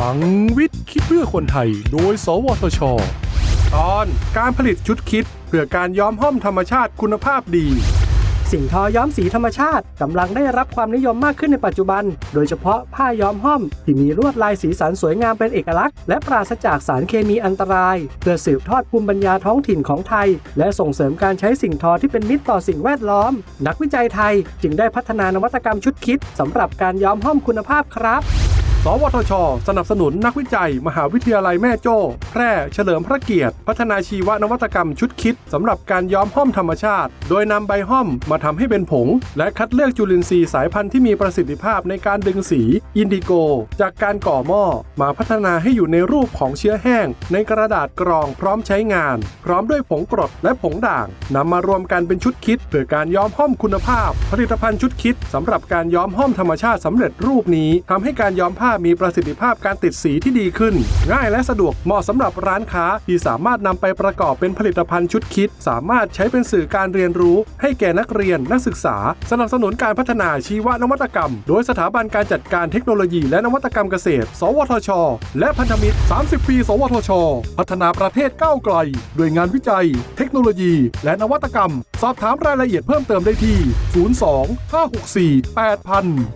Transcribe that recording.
ลังวิทย์คิดเพื่อคนไทย โดย สวทช ตอนการผลิตชุดคิด เพื่อการย้อมห้อมธรรมชาติคุณภาพดี สิ่งทอย้อมสีธรรมชาติกำลังได้รับความนิยมมากขึ้นในปัจจุบัน โดยเฉพาะผ้าย้อมห้อม ที่มีลวดลายสีสันสวยงามเป็นเอกลักษณ์ และปราศจากสารเคมีอันตราย เพื่อสืบทอดภูมิปัญญาท้องถิ่นของไทย และส่งเสริมการใช้สิ่งทอที่เป็นมิตรต่อสิ่งแวดล้อม นักวิจัยไทยจึงได้พัฒนานวัตกรรมชุดคิดสำหรับการย้อมห้อมคุณภาพครับ สวทช สนับสนุนนักวิจัย มหาวิทยาลัยแม่โจ้ แพร่ เฉลิมพระเกียรติ พัฒนาชีวนวัตกรรมชุด kit สำหรับการย้อมห้อมธรรมชาติ โดยนำใบห้อมมาทำให้เป็นผง และคัดเลือกจุลินทรีย์สายพันธุ์ที่มีประสิทธิภาพในการดึงสี indigo จากการก่อหม้อ มาพัฒนาให้อยู่ในรูปของเชื้อแห้ง ในกระดาษกรองพร้อมใช้งาน พร้อมด้วยผงกรดและผงด่างนำมารวมกันเป็นชุด kit เพื่อการย้อมห้อมคุณภาพ ผลิตภัณฑ์ชุด kit สำหรับการย้อมห้อมธรรมชาติสำเร็จรูปนี้ทำให้การย้อมผ้ามีประสิทธิภาพการติดสีที่ดีขึ้น ง่ายและสะดวกเหมาะสำหรับร้านค้าที่สามารถนำไปประกอบเป็นผลิตภัณฑ์ชุดคิด สามารถใช้เป็นสื่อการเรียนรู้ ให้แก่นักเรียนนักศึกษา สนับสนุนการพัฒนาชีวนวัตกรรม โดยสถาบันการจัดการเทคโนโลยีและนวัตกรรมเกษตร สวทช และพันธมิตร 30 ปี สวทช พัฒนาประเทศก้าวไกลด้วยงานวิจัย เทคโนโลยี และนวัตกรรม สอบถามรายละเอียดเพิ่มเติมได้ที่ 02 564 8000